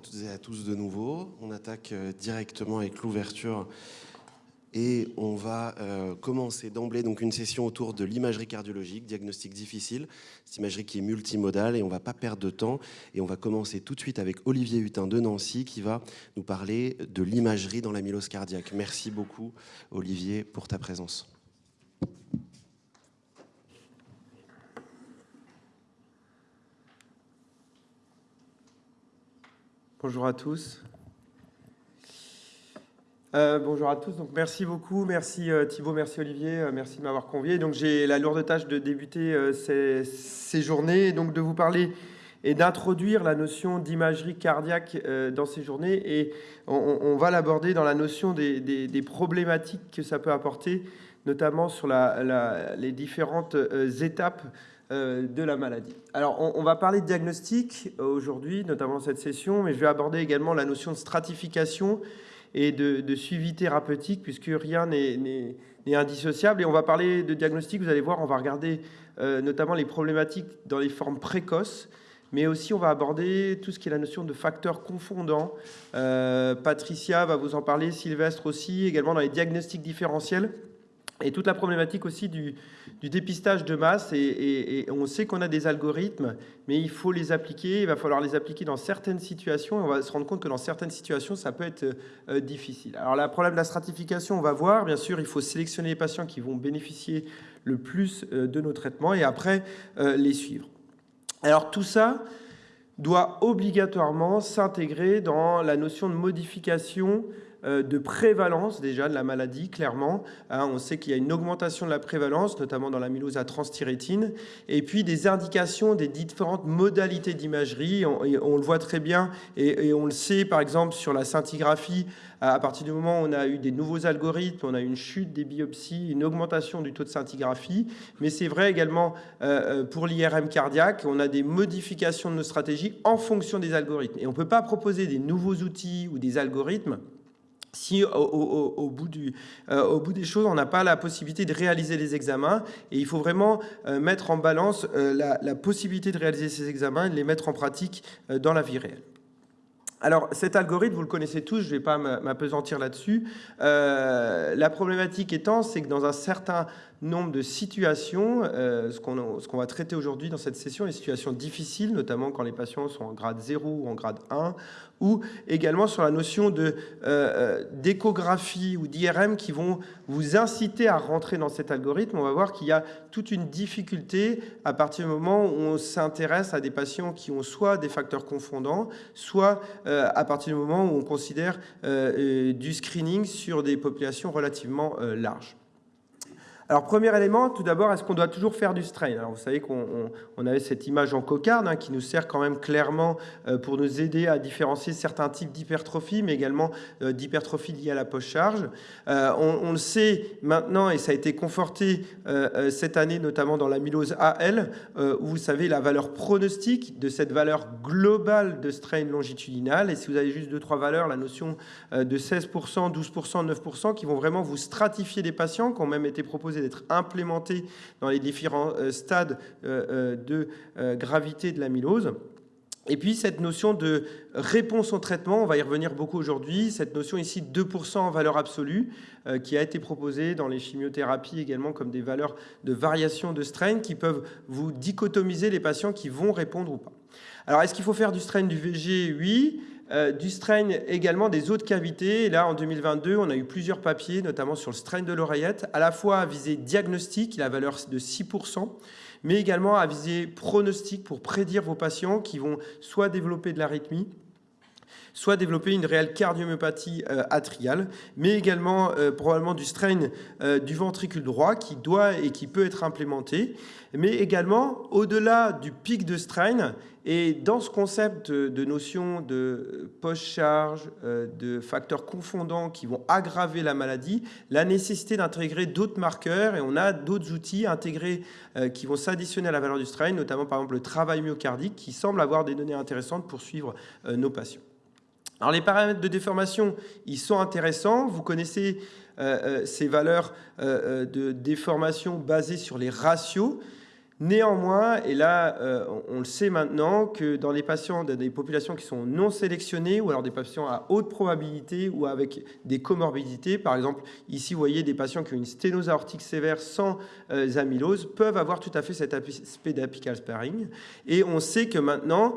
toutes et à tous de nouveau. On attaque euh, directement avec l'ouverture et on va euh, commencer d'emblée donc une session autour de l'imagerie cardiologique, diagnostic difficile, cette imagerie qui est multimodale et on va pas perdre de temps et on va commencer tout de suite avec Olivier Hutin de Nancy qui va nous parler de l'imagerie dans l'amylose cardiaque. Merci beaucoup Olivier pour ta présence. Bonjour à tous. Euh, bonjour à tous. Donc, merci beaucoup. Merci euh, Thibault, merci Olivier, euh, merci de m'avoir convié. Donc, j'ai la lourde tâche de débuter ces, ces, journées et donc de vous parler et d'introduire la notion d'imagerie cardiaque dans ces journées. Et on, va l'aborder dans la notion des, problématiques que ça peut apporter, notamment sur la, les différentes étapes euh, de la maladie. Alors, on, va parler de diagnostic euh, aujourd'hui, notamment dans cette session, mais je vais aborder également la notion de stratification et de, suivi thérapeutique, puisque rien n'est indissociable. Et on va parler de diagnostic, vous allez voir, on va regarder euh, notamment les problématiques dans les formes précoces, mais aussi on va aborder tout ce qui est la notion de facteurs confondants. Patricia va vous en parler, Sylvestre aussi, également dans les diagnostics différentiels et toute la problématique aussi du, dépistage de masse. Et, on sait qu'on a des algorithmes, mais il faut les appliquer. Il va falloir les appliquer dans certaines situations. On va se rendre compte que dans certaines situations, ça peut être euh, difficile. Alors, le problème de la stratification, on va voir. Bien sûr, il faut sélectionner les patients qui vont bénéficier le plus euh, de nos traitements et après euh, les suivre. Alors, tout ça doit obligatoirement s'intégrer dans la notion de modification de prévalence déjà de la maladie, clairement. Hein, on sait qu'il y a une augmentation de la prévalence, notamment dans l'amylose à transthyrétine, et puis des indications des différentes modalités d'imagerie. On, le voit très bien, et, on le sait par exemple sur la scintigraphie, à partir du moment où on a eu des nouveaux algorithmes, on a une chute des biopsies, une augmentation du taux de scintigraphie, mais c'est vrai également euh, euh, pour l'IRM cardiaque, on a des modifications de nos stratégies en fonction des algorithmes. Et on ne peut pas proposer des nouveaux outils ou des algorithmes si au, bout du, euh, au, bout des choses, on n'a pas la possibilité de réaliser les examens, et il faut vraiment euh, mettre en balance euh, la, la, possibilité de réaliser ces examens et de les mettre en pratique dans la vie réelle. Alors cet algorithme, vous le connaissez tous, je ne vais pas m'apesantir là-dessus. la problématique étant, c'est que dans un certain nombre de situations, euh, ce qu'on va traiter aujourd'hui dans cette session, les situations difficiles, notamment quand les patients sont en grade 0 ou en grade 1, ou également sur la notion euh, euh, d'échographie ou d'IRM qui vont vous inciter à rentrer dans cet algorithme. On va voir qu'il y a toute une difficulté à partir du moment où on s'intéresse à des patients qui ont soit des facteurs confondants, soit à partir du moment où on considère du screening sur des populations relativement larges. Alors, premier élément, tout d'abord, est-ce qu'on doit toujours faire du strain? Alors, vous savez qu'on avait cette image en cocarde hein, qui nous sert quand même clairement euh, pour nous aider à différencier certains types d'hypertrophie, mais également euh, d'hypertrophie liée à la post-charge. Euh, on, le sait maintenant, et ça a été conforté cette année, notamment dans l'amylose AL, où vous savez la valeur pronostique de cette valeur globale de strain longitudinal. Et si vous avez juste deux, trois valeurs, la notion de 16%, 12%, 9%, qui vont vraiment vous stratifier des patients, qui ont même été proposés d'être implémenté dans les différents euh, stades euh, euh, de gravité de l'amylose. Et puis cette notion de réponse au traitement, on va y revenir beaucoup aujourd'hui, cette notion ici de 2% en valeur absolue, qui a été proposée dans les chimiothérapies également comme des valeurs de variation de strain qui peuvent vous dichotomiser les patients qui vont répondre ou pas. Alors est-ce qu'il faut faire du strain du VG Oui. Euh, du strain également des autres cavités. Et là, en 2022, on a eu plusieurs papiers, notamment sur le strain de l'oreillette, à la fois à visée diagnostic, la valeur de 6%, mais également à visée pronostic pour prédire vos patients qui vont soit développer de l'arythmie, soit développer une réelle cardiomyopathie euh, atriale, mais également euh, probablement du strain du ventricule droit qui doit et qui peut être implémenté, mais également au-delà du pic de strain, et dans ce concept de notion de post-charge, euh, de facteurs confondants qui vont aggraver la maladie, la nécessité d'intégrer d'autres marqueurs, et on a d'autres outils intégrés euh, qui vont s'additionner à la valeur du strain, notamment par exemple le travail myocardique, qui semble avoir des données intéressantes pour suivre euh, nos patients. Alors les paramètres de déformation, ils sont intéressants. Vous connaissez ces valeurs de déformation basées sur les ratios. Néanmoins, et là, euh, on, le sait maintenant, que dans les patients, dans des populations qui sont non sélectionnées, ou alors des patients à haute probabilité ou avec des comorbidités, par exemple, ici, vous voyez des patients qui ont une sténose aortique sévère sans euh, amylose, peuvent avoir tout à fait cet aspect d'apical sparing. Et on sait que maintenant,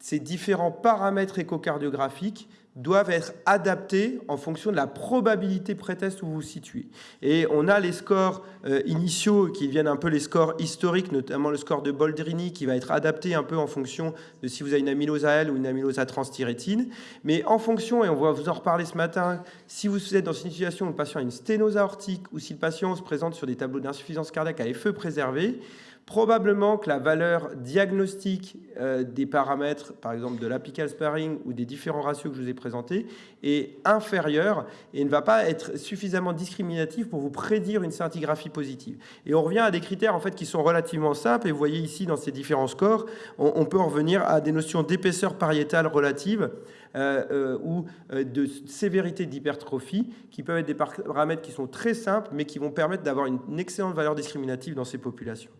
ces différents paramètres échocardiographiques doivent être adaptés en fonction de la probabilité pré-test où vous vous situez. Et on a les scores euh, initiaux qui viennent un peu les scores historiques, notamment le score de Boldrini qui va être adapté un peu en fonction de si vous avez une amylose à L ou une amylose à transthyrétine. Mais en fonction, et on va vous en reparler ce matin, si vous êtes dans une situation où le patient a une sténose aortique ou si le patient se présente sur des tableaux d'insuffisance cardiaque à effet préservé, Probablement que la valeur diagnostique euh, des paramètres, par exemple de l'apical sparing ou des différents ratios que je vous ai présentés, est inférieure et ne va pas être suffisamment discriminative pour vous prédire une scintigraphie positive. Et on revient à des critères en fait qui sont relativement simples. Et vous voyez ici dans ces différents scores, on, peut en revenir à des notions d'épaisseur pariétale relative. Euh, euh, ou de sévérité d'hypertrophie, qui peuvent être des paramètres qui sont très simples, mais qui vont permettre d'avoir une excellente valeur discriminative dans ces populations.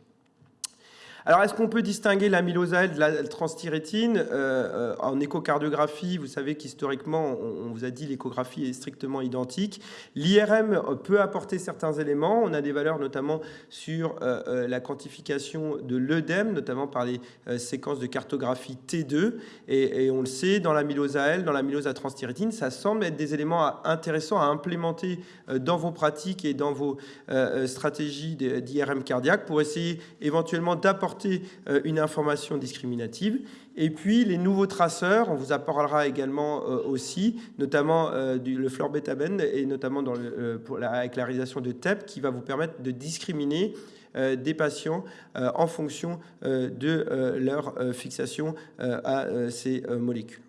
Alors, est-ce qu'on peut distinguer l'amylose de la transthyrétine euh, euh, En échocardiographie, vous savez qu'historiquement, on, vous a dit l'échographie est strictement identique. L'IRM peut apporter certains éléments. On a des valeurs notamment sur euh, la quantification de l'œdème, notamment par les séquences de cartographie T2. Et, on le sait, dans l'amylose L, dans l'amylose à transthyrétine, ça semble être des éléments intéressants à implémenter dans vos pratiques et dans vos stratégies d'IRM cardiaque pour essayer éventuellement d'apporter euh, une information discriminative. Et puis les nouveaux traceurs, on vous apportera également euh, aussi, notamment euh, le florbetaben et notamment pour avec la réalisation de TEP qui va vous permettre de discriminer des patients en fonction de leur fixation à ces molécules.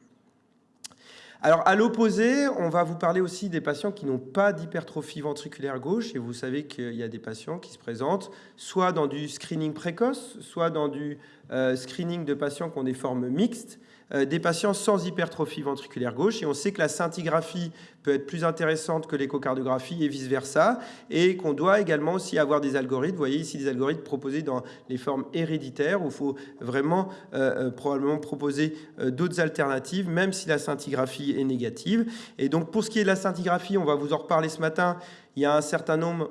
Alors, à l'opposé, on va vous parler aussi des patients qui n'ont pas d'hypertrophie ventriculaire gauche. Et vous savez qu'il y a des patients qui se présentent soit dans du screening précoce, soit dans du euh, screening de patients qui ont des formes mixtes. Euh, des patients sans hypertrophie ventriculaire gauche. Et on sait que la scintigraphie peut être plus intéressante que l'échocardiographie et vice-versa. Et qu'on doit également aussi avoir des algorithmes. Vous voyez ici des algorithmes proposés dans les formes héréditaires où il faut vraiment euh, euh, probablement proposer d'autres alternatives, même si la scintigraphie est négative. Et donc pour ce qui est de la scintigraphie, on va vous en reparler ce matin. Il y a un certain nombre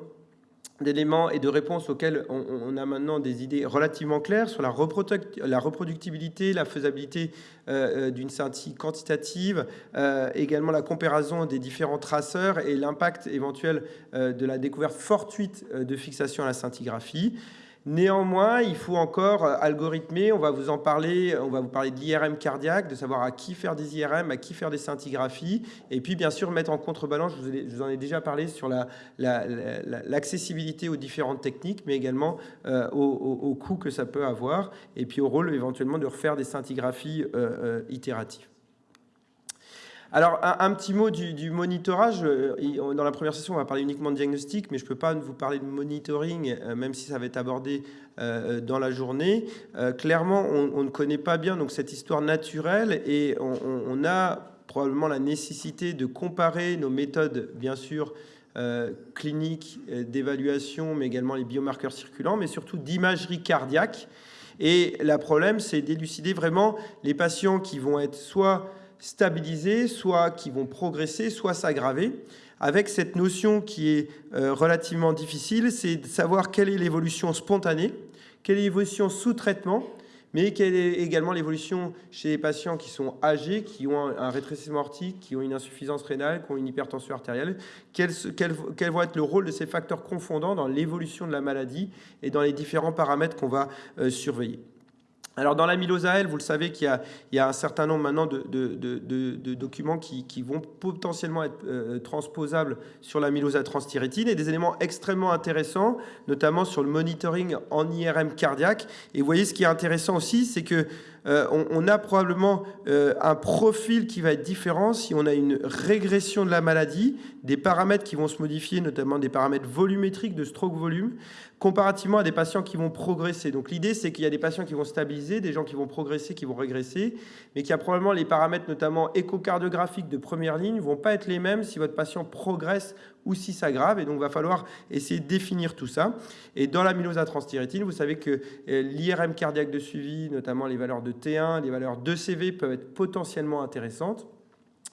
d'éléments et de réponses auxquels on, a maintenant des idées relativement claires sur la, reproductibilité, la faisabilité euh, euh, d'une scintille quantitative, euh, également la comparaison des différents traceurs et l'impact éventuel de la découverte fortuite de fixation à la scintigraphie. Néanmoins, il faut encore euh, algorithmer, on va vous en parler, on va vous parler de l'IRM cardiaque, de savoir à qui faire des IRM, à qui faire des scintigraphies, et puis bien sûr mettre en contrebalance, je vous, en ai déjà parlé, sur l'accessibilité la, aux différentes techniques, mais également euh, au, coût que ça peut avoir, et puis au rôle éventuellement de refaire des scintigraphies euh, itératives. Alors, un, petit mot du, monitorage. Euh, dans la première session, on va parler uniquement de diagnostic, mais je ne peux pas vous parler de monitoring, euh, même si ça va être abordé euh, dans la journée. clairement, on, ne connaît pas bien donc, cette histoire naturelle et on, a probablement la nécessité de comparer nos méthodes, bien sûr, cliniques d'évaluation, mais également les biomarqueurs circulants, mais surtout d'imagerie cardiaque. Et le problème, c'est d'élucider vraiment les patients qui vont être soit stabiliser, soit qui vont progresser, soit s'aggraver. Avec cette notion qui est euh, relativement difficile, c'est de savoir quelle est l'évolution spontanée, quelle est l'évolution sous traitement, mais quelle est également l'évolution chez les patients qui sont âgés, qui ont un rétrécissement aortique, qui ont une insuffisance rénale, qui ont une hypertension artérielle, quel, quel, quel va être le rôle de ces facteurs confondants dans l'évolution de la maladie et dans les différents paramètres qu'on va euh, surveiller. Alors dans l'amylose AL, vous le savez qu'il y, a un certain nombre maintenant de, documents qui, vont potentiellement être euh, transposables sur l'amylose à transthyrétine et des éléments extrêmement intéressants, notamment sur le monitoring en IRM cardiaque. Et vous voyez ce qui est intéressant aussi, c'est que euh, on, a probablement euh, un profil qui va être différent si on a une régression de la maladie, des paramètres qui vont se modifier, notamment des paramètres volumétriques de stroke volume, comparativement à des patients qui vont progresser. Donc l'idée, c'est qu'il y a des patients qui vont stabiliser, des gens qui vont progresser, qui vont régresser, mais qu'il y a probablement les paramètres, notamment échocardiographiques de première ligne, ne vont pas être les mêmes si votre patient progresse ou si ça grave. Et donc, va falloir essayer de définir tout ça. Et dans l'amylose à transthyrétine, vous savez que euh, l'IRM cardiaque de suivi, notamment les valeurs de T1, les valeurs de CV peuvent être potentiellement intéressantes.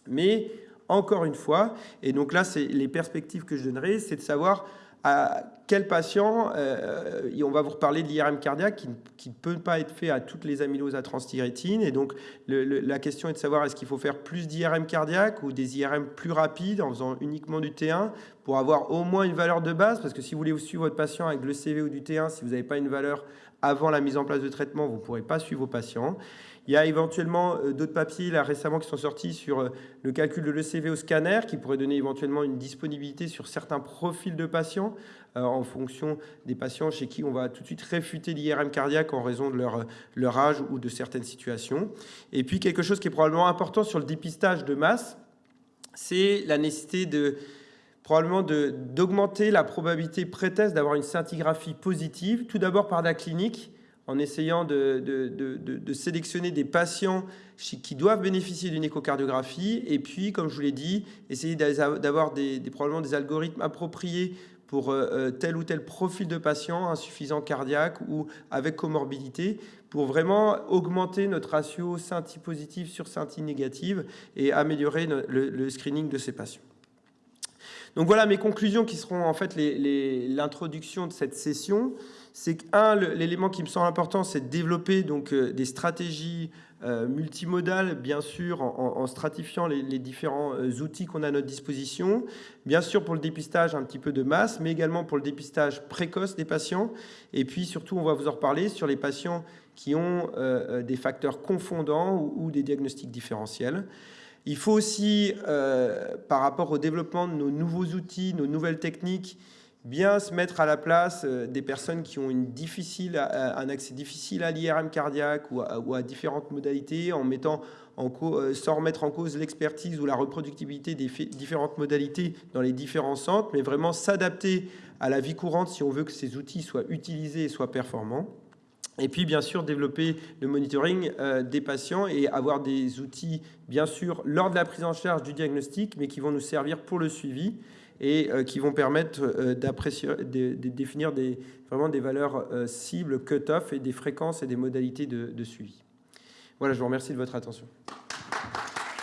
Mais encore une fois, et donc là, c'est les perspectives que je donnerai, c'est de savoir à quel patient, euh, on va vous reparler de l'IRM cardiaque qui ne peut pas être fait à toutes les amyloses à transthyrétine. Et donc, la question est de savoir est-ce qu'il faut faire plus d'IRM cardiaque ou des IRM plus rapides en faisant uniquement du T1 pour avoir au moins une valeur de base? Parce que si vous voulez suivre votre patient avec le CV ou du T1, si vous n'avez pas une valeur avant la mise en place de traitement, vous ne pourrez pas suivre vos patients. Il y a éventuellement euh, d'autres papiers récemment qui sont sortis sur euh, le calcul de l'ECV au scanner qui pourrait donner éventuellement une disponibilité sur certains profils de patients euh, en fonction des patients chez qui on va tout de suite réfuter l'IRM cardiaque en raison de leur, leur âge ou de certaines situations. Et puis quelque chose qui est probablement important sur le dépistage de masse, c'est la nécessité de probablement d'augmenter la probabilité pré-test d'avoir une scintigraphie positive, tout d'abord par la clinique, en essayant de, sélectionner des patients qui doivent bénéficier d'une échocardiographie. Et puis, comme je vous l'ai dit, essayer d'avoir des, probablement des algorithmes appropriés pour euh, euh, tel ou tel profil de patient insuffisant cardiaque ou avec comorbidité, pour vraiment augmenter notre ratio scintille positive sur scintille négative et améliorer le, screening de ces patients. Donc voilà mes conclusions qui seront en fait l'introduction de cette session c'est qu'un, l'élément qui me semble important, c'est de développer donc, euh, des stratégies euh, multimodales, bien sûr, en, stratifiant les, différents euh, outils qu'on a à notre disposition. Bien sûr, pour le dépistage, un petit peu de masse, mais également pour le dépistage précoce des patients. Et puis, surtout, on va vous en reparler sur les patients qui ont des facteurs confondants ou, ou, des diagnostics différentiels. Il faut aussi, par rapport au développement de nos nouveaux outils, nos nouvelles techniques, bien se mettre à la place euh, des personnes qui ont une difficile, un accès difficile à l'IRM cardiaque ou à, différentes modalités, en mettant en euh, sans remettre en cause l'expertise ou la reproductibilité des différentes modalités dans les différents centres, mais vraiment s'adapter à la vie courante si on veut que ces outils soient utilisés et soient performants. Et puis, bien sûr, développer le monitoring euh, des patients et avoir des outils, bien sûr, lors de la prise en charge du diagnostic, mais qui vont nous servir pour le suivi et euh, qui vont permettre euh, de, définir vraiment des valeurs cibles, cut-off et des fréquences et des modalités de suivi. Voilà, je vous remercie de votre attention.